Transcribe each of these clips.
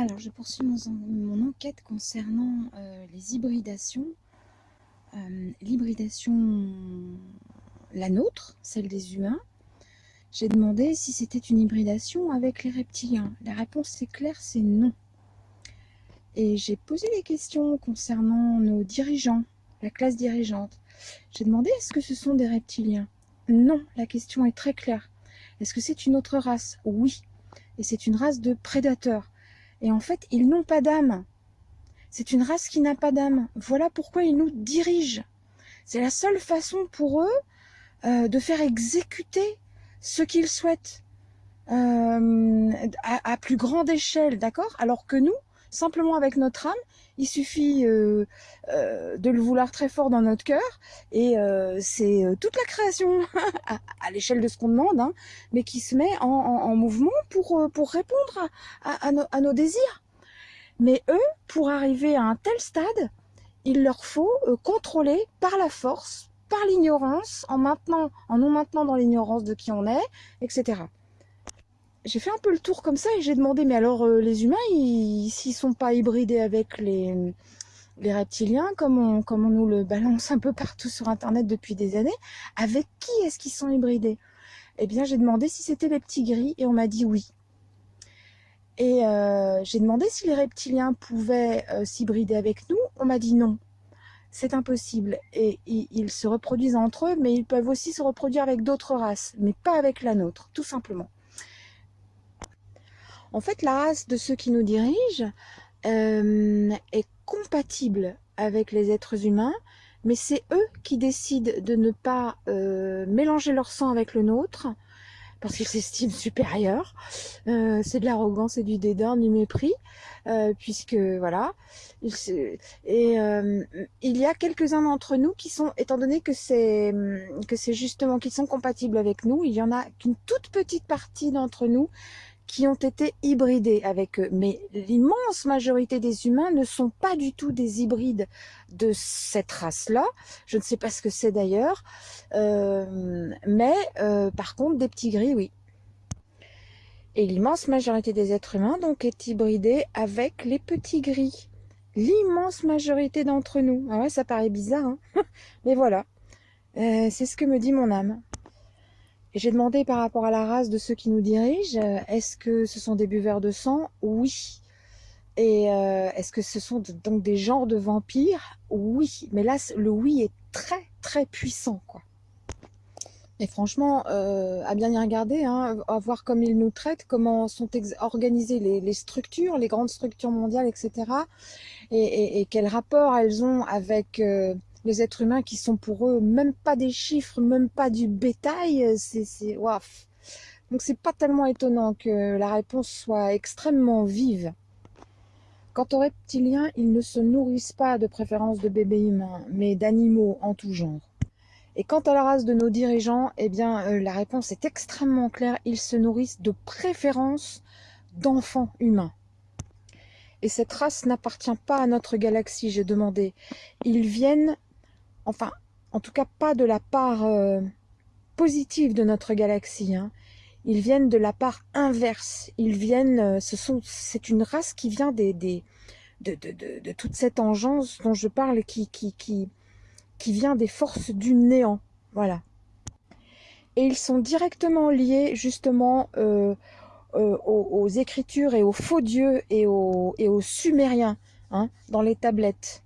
Alors, je poursuis mon, enquête concernant euh, les hybridations. Euh, l'hybridation, la nôtre, celle des humains. J'ai demandé si c'était une hybridation avec les reptiliens. La réponse est claire, c'est non. Et j'ai posé des questions concernant nos dirigeants, la classe dirigeante. J'ai demandé est-ce que ce sont des reptiliens? Non, la question est très claire. Est-ce que c'est une autre race? Oui. Et c'est une race de prédateurs. Et en fait, ils n'ont pas d'âme. C'est une race qui n'a pas d'âme. Voilà pourquoi ils nous dirigent. C'est la seule façon pour eux euh, de faire exécuter ce qu'ils souhaitent euh, à, plus grande échelle, d'accord? Alors que nous, simplement avec notre âme, il suffit euh, de le vouloir très fort dans notre cœur, et c'est toute la création à, l'échelle de ce qu'on demande, hein, mais qui se met en, mouvement pour, répondre à, nos désirs. Mais eux, pour arriver à un tel stade, il leur faut euh, contrôler par la force, par l'ignorance, en, maintenant, en nous maintenant dans l'ignorance de qui on est, etc. J'ai fait un peu le tour comme ça et j'ai demandé, mais alors euh, les humains, s'ils sont pas hybridés avec les, reptiliens, comme on, comme on nous le balance un peu partout sur Internet depuis des années, avec qui est-ce qu'ils sont hybridés? Eh bien, j'ai demandé si c'était les petits gris et on m'a dit oui. Et euh, j'ai demandé si les reptiliens pouvaient euh, s'hybrider avec nous. On m'a dit non, c'est impossible. Et ils se reproduisent entre eux, mais ils peuvent aussi se reproduire avec d'autres races, mais pas avec la nôtre, tout simplement. En fait, la race de ceux qui nous dirigent euh, est compatible avec les êtres humains, mais c'est eux qui décident de ne pas mélanger leur sang avec le nôtre, parce qu'ils s'estiment supérieurs. Euh, c'est de l'arrogance et du dédain, du mépris, euh, puisque voilà. Et euh, il y a quelques-uns d'entre nous qui sont, étant donné que c'est que c'est justement qu'ils sont compatibles avec nous, il y en a qu'une toute petite partie d'entre nous qui ont été hybridés avec eux. Mais l'immense majorité des humains ne sont pas du tout des hybrides de cette race-là. Je ne sais pas ce que c'est d'ailleurs. Euh, mais euh, par contre, des petits gris, oui. Et l'immense majorité des êtres humains donc est hybridée avec les petits gris. L'immense majorité d'entre nous. Ah ouais, ça paraît bizarre, hein mais voilà. Euh, c'est ce que me dit mon âme j'ai demandé par rapport à la race de ceux qui nous dirigent, euh, est-ce que ce sont des buveurs de sang? Oui. Et euh, est-ce que ce sont donc des genres de vampires? Oui. Mais là, le oui est très très puissant, quoi. Et franchement, euh, à bien y regarder, hein, à voir comme ils nous traitent, comment sont organisées les, structures, les grandes structures mondiales, etc. Et, et, quel rapport elles ont avec les êtres humains qui sont pour eux même pas des chiffres, même pas du bétail, c'est waf. Donc c'est pas tellement étonnant que la réponse soit extrêmement vive. Quant aux reptiliens, ils ne se nourrissent pas de préférence de bébés humains, mais d'animaux en tout genre. Et quant à la race de nos dirigeants, eh bien euh, la réponse est extrêmement claire, ils se nourrissent de préférence d'enfants humains. Et cette race n'appartient pas à notre galaxie, j'ai demandé. Ils viennent enfin, en tout cas pas de la part euh, positive de notre galaxie. Hein. Ils viennent de la part inverse. Ils viennent, euh, c'est une race qui vient de, toute cette engeance dont je parle, qui, vient des forces du néant. Voilà. Et ils sont directement liés justement euh, aux, écritures et aux faux dieux et aux, et aux sumériens hein, dans les tablettes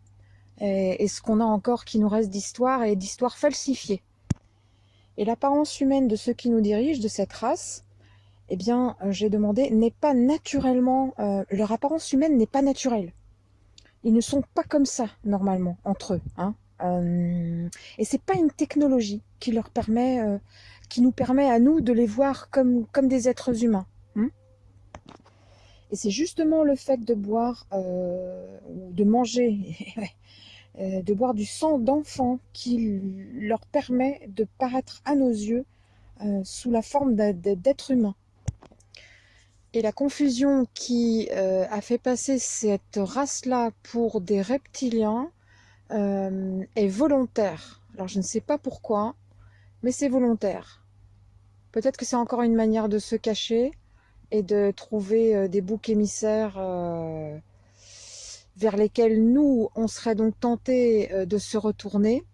et, ce qu'on a encore qui nous reste d'histoire et d'histoire falsifiée. Et l'apparence humaine de ceux qui nous dirigent, de cette race, eh bien, euh, j'ai demandé, n'est pas naturellement, euh, leur apparence humaine n'est pas naturelle. Ils ne sont pas comme ça, normalement, entre eux. Hein. Euh, et c'est pas une technologie qui leur permet, euh, qui nous permet à nous de les voir comme, comme des êtres humains. Hein. et c'est justement le fait de boire ou de manger de boire du sang d'enfant qui leur permet de paraître à nos yeux euh, sous la forme d'êtres humains. Et la confusion qui euh, a fait passer cette race-là pour des reptiliens est volontaire. Alors je ne sais pas pourquoi, mais c'est volontaire. Peut-être que c'est encore une manière de se cacher, et de trouver des boucs émissaires vers lesquels nous, on serait donc tenté de se retourner,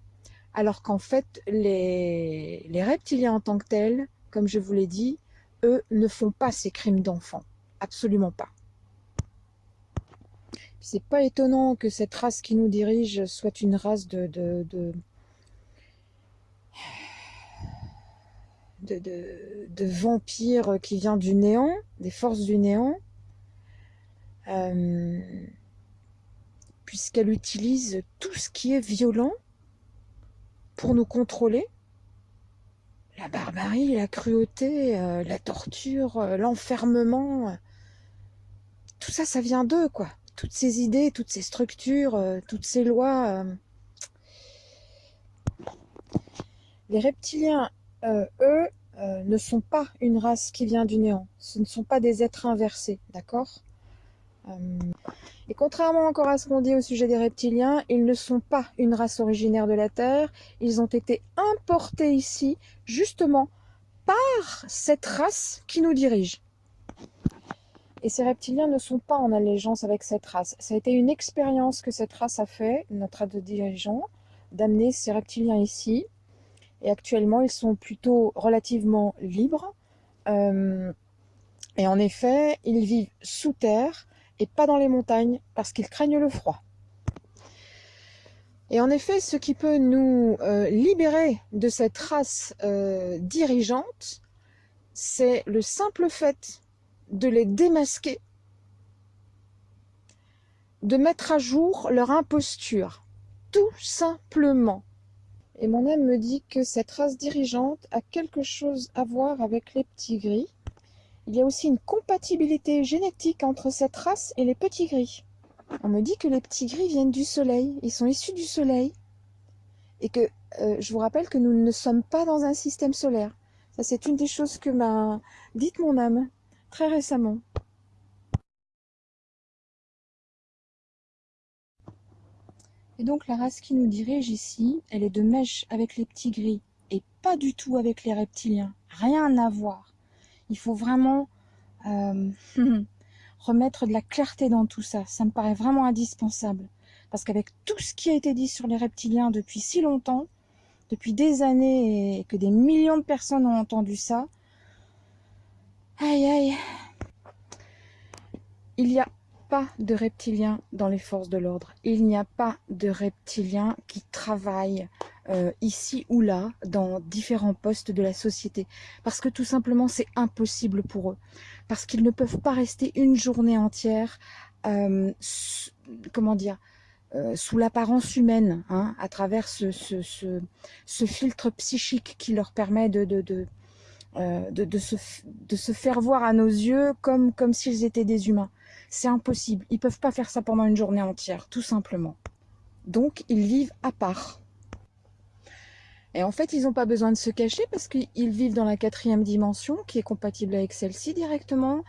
alors qu'en fait, les, reptiliens en tant que tels, comme je vous l'ai dit, eux ne font pas ces crimes d'enfants. Absolument pas. C'est pas étonnant que cette race qui nous dirige soit une race de, de, de, de, vampires qui vient du néant, des forces du néant, euh, puisqu'elle utilise tout ce qui est violent pour nous contrôler. La barbarie, la cruauté, euh, la torture, euh, l'enfermement, tout ça, ça vient d'eux, quoi. Toutes ces idées, toutes ces structures, toutes ces lois. Les reptiliens euh, eux, euh, ne sont pas une race qui vient du néant. Ce ne sont pas des êtres inversés, d'accord? euh, Et contrairement encore à ce qu'on dit au sujet des reptiliens, ils ne sont pas une race originaire de la Terre. Ils ont été importés ici, justement, par cette race qui nous dirige. Et ces reptiliens ne sont pas en allégeance avec cette race. Ça a été une expérience que cette race a fait, notre dirigeant, d'amener ces reptiliens ici, et actuellement, ils sont plutôt relativement libres. Euh, et en effet, ils vivent sous terre et pas dans les montagnes parce qu'ils craignent le froid. Et en effet, ce qui peut nous euh, libérer de cette race euh, dirigeante, c'est le simple fait de les démasquer, de mettre à jour leur imposture, tout simplement. Et mon âme me dit que cette race dirigeante a quelque chose à voir avec les petits gris. Il y a aussi une compatibilité génétique entre cette race et les petits gris. On me dit que les petits gris viennent du soleil, ils sont issus du soleil. Et que euh, je vous rappelle que nous ne sommes pas dans un système solaire. Ça, c'est une des choses que m'a dite mon âme très récemment. Et donc la race qui nous dirige ici, elle est de mèche avec les petits gris et pas du tout avec les reptiliens. Rien à voir. Il faut vraiment euh, remettre de la clarté dans tout ça. Ça me paraît vraiment indispensable. Parce qu'avec tout ce qui a été dit sur les reptiliens depuis si longtemps, depuis des années et que des millions de personnes ont entendu ça, aïe aïe, il y a pas de reptiliens dans les forces de l'ordre. Il n'y a pas de reptiliens qui travaillent euh, ici ou là dans différents postes de la société. Parce que tout simplement, c'est impossible pour eux. Parce qu'ils ne peuvent pas rester une journée entière, euh, comment dire, euh, sous l'apparence humaine, hein, à travers ce, filtre psychique qui leur permet de, se, faire voir à nos yeux comme, comme s'ils étaient des humains. C'est impossible. Ils peuvent pas faire ça pendant une journée entière, tout simplement. Donc, ils vivent à part. Et en fait, ils n'ont pas besoin de se cacher parce qu'ils vivent dans la quatrième dimension qui est compatible avec celle-ci directement.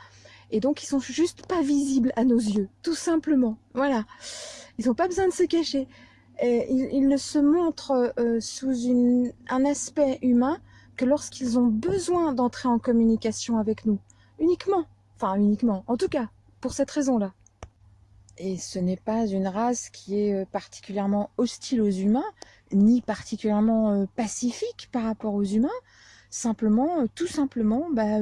Et donc, ils sont juste pas visibles à nos yeux, tout simplement. Voilà. Ils n'ont pas besoin de se cacher. ils, ne se montrent euh, sous un aspect humain que lorsqu'ils ont besoin d'entrer en communication avec nous. Uniquement. Enfin, uniquement. En tout cas, pour cette raison-là. Et ce n'est pas une race qui est euh, particulièrement hostile aux humains, ni particulièrement euh, pacifique par rapport aux humains. Simplement, euh, tout simplement, bah,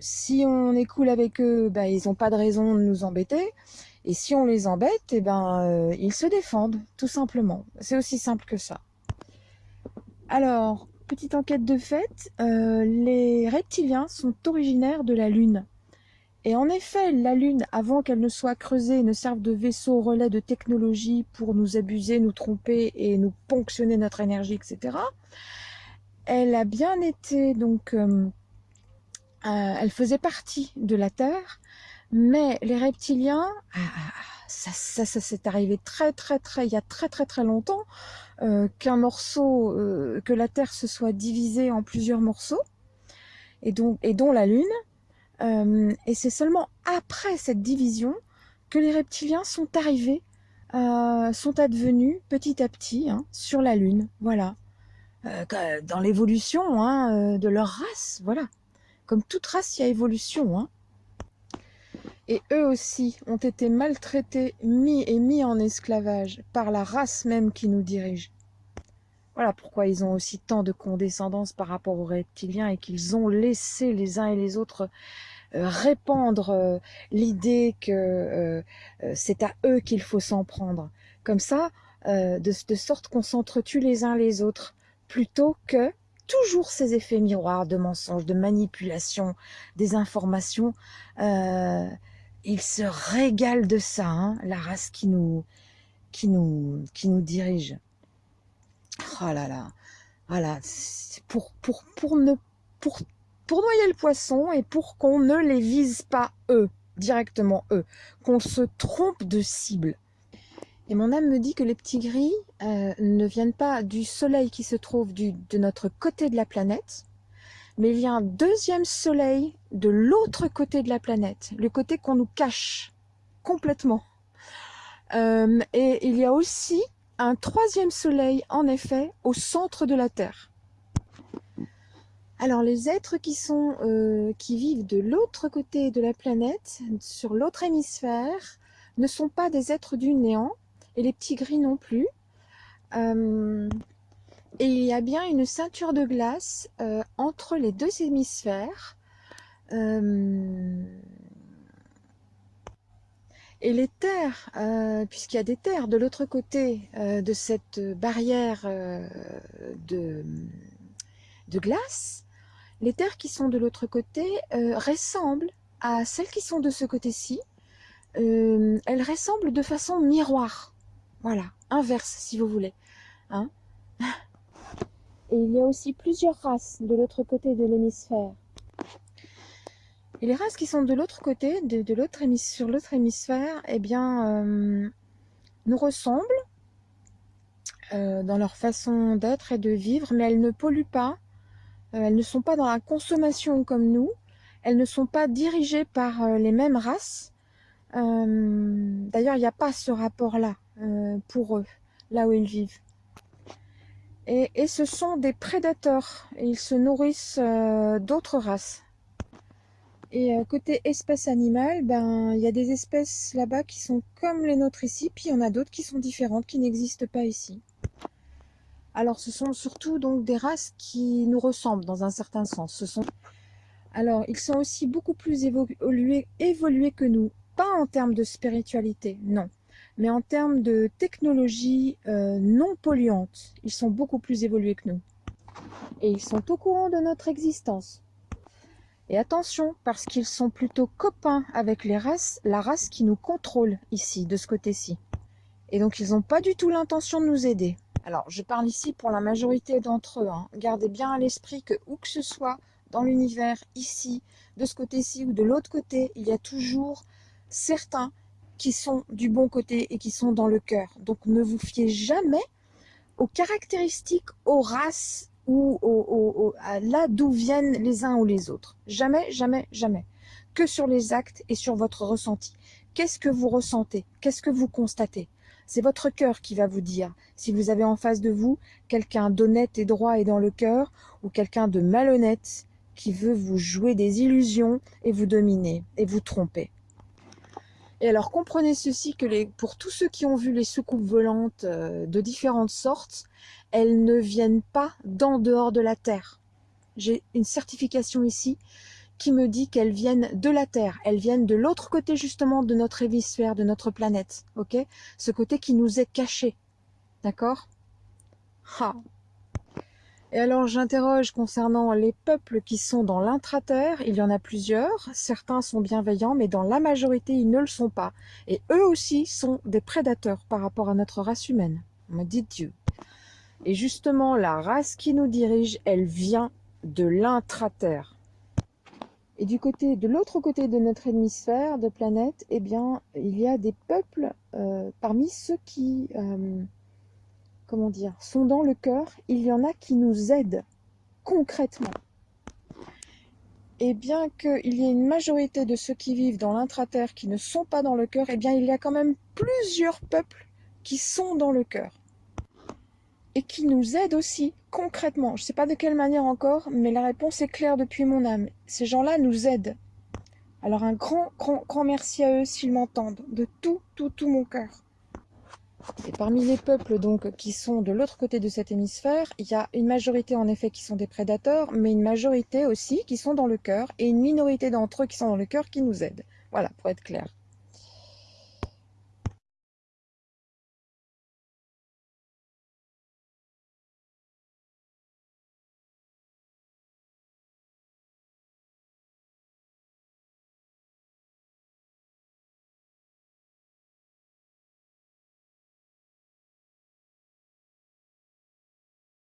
si on est avec eux, bah, ils n'ont pas de raison de nous embêter. Et si on les embête, eh ben, ils se défendent, tout simplement. C'est aussi simple que ça. Alors, petite enquête de fait, les reptiliens sont originaires de la Lune. Et en effet, la Lune, avant qu'elle ne soit creusée, ne serve de vaisseau relais de technologie pour nous abuser, nous tromper et nous ponctionner notre énergie, etc. Elle a bien été, donc, euh, euh, elle faisait partie de la Terre, mais les reptiliens, ah, ah, ah, ça, ça, ça s'est arrivé très, très, très, il y a très, très, très longtemps, euh, qu'un morceau, que la Terre se soit divisée en plusieurs morceaux, et, donc, et dont la Lune, euh, et c'est seulement après cette division que les reptiliens sont arrivés, euh, sont advenus petit à petit hein, sur la Lune. Voilà. Euh, dans l'évolution hein, de leur race, voilà. Comme toute race, il y a évolution. Hein. Et eux aussi ont été maltraités, mis et mis en esclavage par la race même qui nous dirige. Voilà pourquoi ils ont aussi tant de condescendance par rapport aux reptiliens et qu'ils ont laissé les uns et les autres répandre euh, l'idée que euh, c'est à eux qu'il faut s'en prendre. Comme ça, de, sorte qu'on s'entretue les uns les autres, plutôt que toujours ces effets miroirs de mensonges, de manipulation des informations. ils se régalent de ça, hein, la race qui nous, qui nous, qui nous dirige. Oh là là, voilà, pour, pour, pour ne, pour pour noyer le poisson et pour qu'on ne les vise pas eux, directement eux, qu'on se trompe de cible. Et mon âme me dit que les petits gris euh, ne viennent pas du soleil qui se trouve du, de notre côté de la planète, mais il y a un deuxième soleil de l'autre côté de la planète, le côté qu'on nous cache complètement. Euh, et il y a aussi un troisième soleil, en effet, au centre de la Terre. Alors les êtres euh, qui vivent de l'autre côté de la planète, sur l'autre hémisphère, ne sont pas des êtres du néant, et les petits gris non plus. Euh, et il y a bien une ceinture de glace euh, entre les deux hémisphères. et les terres, puisqu'il y a des terres de l'autre côté de cette barrière de glace, les terres qui sont de l'autre côté euh, ressemblent à celles qui sont de ce côté-ci. Euh, elles ressemblent de façon miroir. Voilà, inverse si vous voulez. Hein Et il y a aussi plusieurs races de l'autre côté de l'hémisphère. Et les races qui sont de l'autre côté, de, l'autre sur l'autre hémisphère, eh bien, euh, nous ressemblent dans leur façon d'être et de vivre, mais elles ne polluent pas, elles ne sont pas dans la consommation comme nous. Elles ne sont pas dirigées par euh, les mêmes races. Euh, d'ailleurs, il n'y a pas ce rapport-là pour eux, là où ils vivent. Et, et, ce sont des prédateurs. ils se nourrissent d'autres races. Et côté espèces animales, ben il y a des espèces là-bas qui sont comme les nôtres ici, puis il y en a d'autres qui sont différentes, qui n'existent pas ici. Alors, ce sont surtout donc des races qui nous ressemblent dans un certain sens. Alors, ils sont aussi beaucoup plus évolués, évolués que nous. Pas en termes de spiritualité, non. Mais en termes de technologie euh, non polluante. Ils sont beaucoup plus évolués que nous. Et ils sont au courant de notre existence. Et attention, parce qu'ils sont plutôt copains avec les races, la race qui nous contrôle ici, de ce côté-ci. Et donc, ils n'ont pas du tout l'intention de nous aider. Alors, je parle ici pour la majorité d'entre eux. Hein. Gardez bien à l'esprit que où que ce soit dans l'univers, ici, de ce côté-ci ou de l'autre côté, il y a toujours certains qui sont du bon côté et qui sont dans le cœur. Donc, ne vous fiez jamais aux caractéristiques, aux races ou à là d'où viennent les uns ou les autres. Jamais, jamais, jamais. Que sur les actes et sur votre ressenti. Qu'est-ce que vous ressentez? Qu'est-ce que vous constatez? C'est votre cœur qui va vous dire si vous avez en face de vous quelqu'un d'honnête et droit et dans le cœur ou quelqu'un de malhonnête qui veut vous jouer des illusions et vous dominer et vous tromper. Et alors comprenez ceci que pour tous ceux qui ont vu les soucoupes volantes euh, de différentes sortes, elles ne viennent pas d'en dehors de la Terre. J'ai une certification ici qui me dit qu'elles viennent de la Terre, elles viennent de l'autre côté justement de notre hémisphère, de notre planète, ok? Ce côté qui nous est caché, d'accord? Et alors j'interroge concernant les peuples qui sont dans l'intra-terre, il y en a plusieurs, certains sont bienveillants, mais dans la majorité ils ne le sont pas. Et eux aussi sont des prédateurs par rapport à notre race humaine, me dit Dieu. Et justement, la race qui nous dirige, elle vient de l'intra-terre. Et du côté, de l'autre côté de notre hémisphère de planète, eh bien, il y a des peuples euh, parmi ceux qui, euh, comment dire, sont dans le cœur. Il y en a qui nous aident concrètement. Et bien qu'il y ait une majorité de ceux qui vivent dans l'intra-terre qui ne sont pas dans le cœur, eh bien, il y a quand même plusieurs peuples qui sont dans le cœur et qui nous aident aussi concrètement, je ne sais pas de quelle manière encore, mais la réponse est claire depuis mon âme. Ces gens-là nous aident. Alors un grand, grand, grand merci à eux s'ils m'entendent, de tout, tout, tout mon cœur. Et parmi les peuples donc qui sont de l'autre côté de cet hémisphère, il y a une majorité en effet qui sont des prédateurs, mais une majorité aussi qui sont dans le cœur, et une minorité d'entre eux qui sont dans le cœur qui nous aident. Voilà, pour être clair.